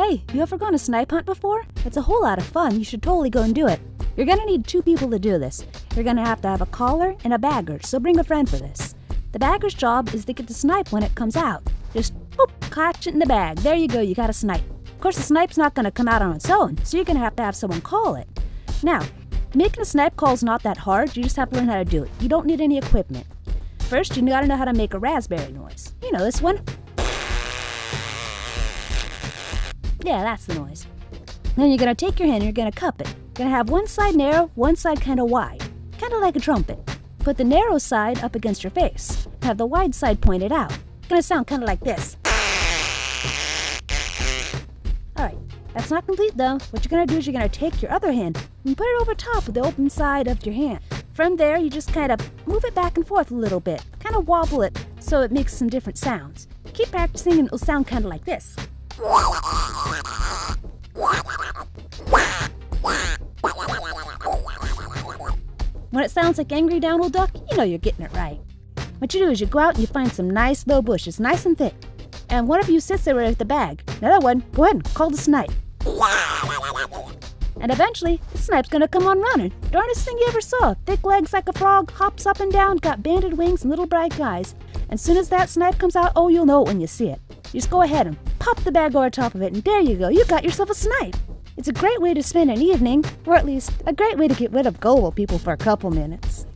Hey, you ever gone a snipe hunt before? It's a whole lot of fun. You should totally go and do it. You're gonna need two people to do this. You're gonna have to have a caller and a bagger, so bring a friend for this. The bagger's job is to get the snipe when it comes out. Just whoop, catch it in the bag. There you go, you got a snipe. Of course, the snipe's not gonna come out on its own, so you're gonna have to have someone call it. Now, making a snipe call is not that hard, you just have to learn how to do it. You don't need any equipment. First, you gotta know how to make a raspberry noise. You know this one. Yeah, that's the noise. Then you're gonna take your hand and you're gonna cup it. You're gonna have one side narrow, one side kind of wide, kind of like a trumpet. Put the narrow side up against your face. Have the wide side pointed out. Gonna sound kind of like this. Alright, that's not complete though. What you're gonna do is you're gonna take your other hand and put it over top of the open side of your hand. From there, you just kind of move it back and forth a little bit, kind of wobble it so it makes some different sounds. Keep practicing and it'll sound kind of like this. When it sounds like angry Donald Duck, you know you're getting it right. What you do is you go out and you find some nice low bushes, nice and thick. And one of you sits there with the bag. Another one, go ahead and call the snipe. And eventually, the snipe's gonna come on running. Darnest thing you ever saw. Thick legs like a frog, hops up and down, got banded wings and little bright eyes. And soon as that snipe comes out, oh, you'll know it when you see it. Just go ahead and pop the bag over top of it, and there you go, you got yourself a snipe. It's a great way to spend an evening, or at least a great way to get rid of gullible people for a couple minutes.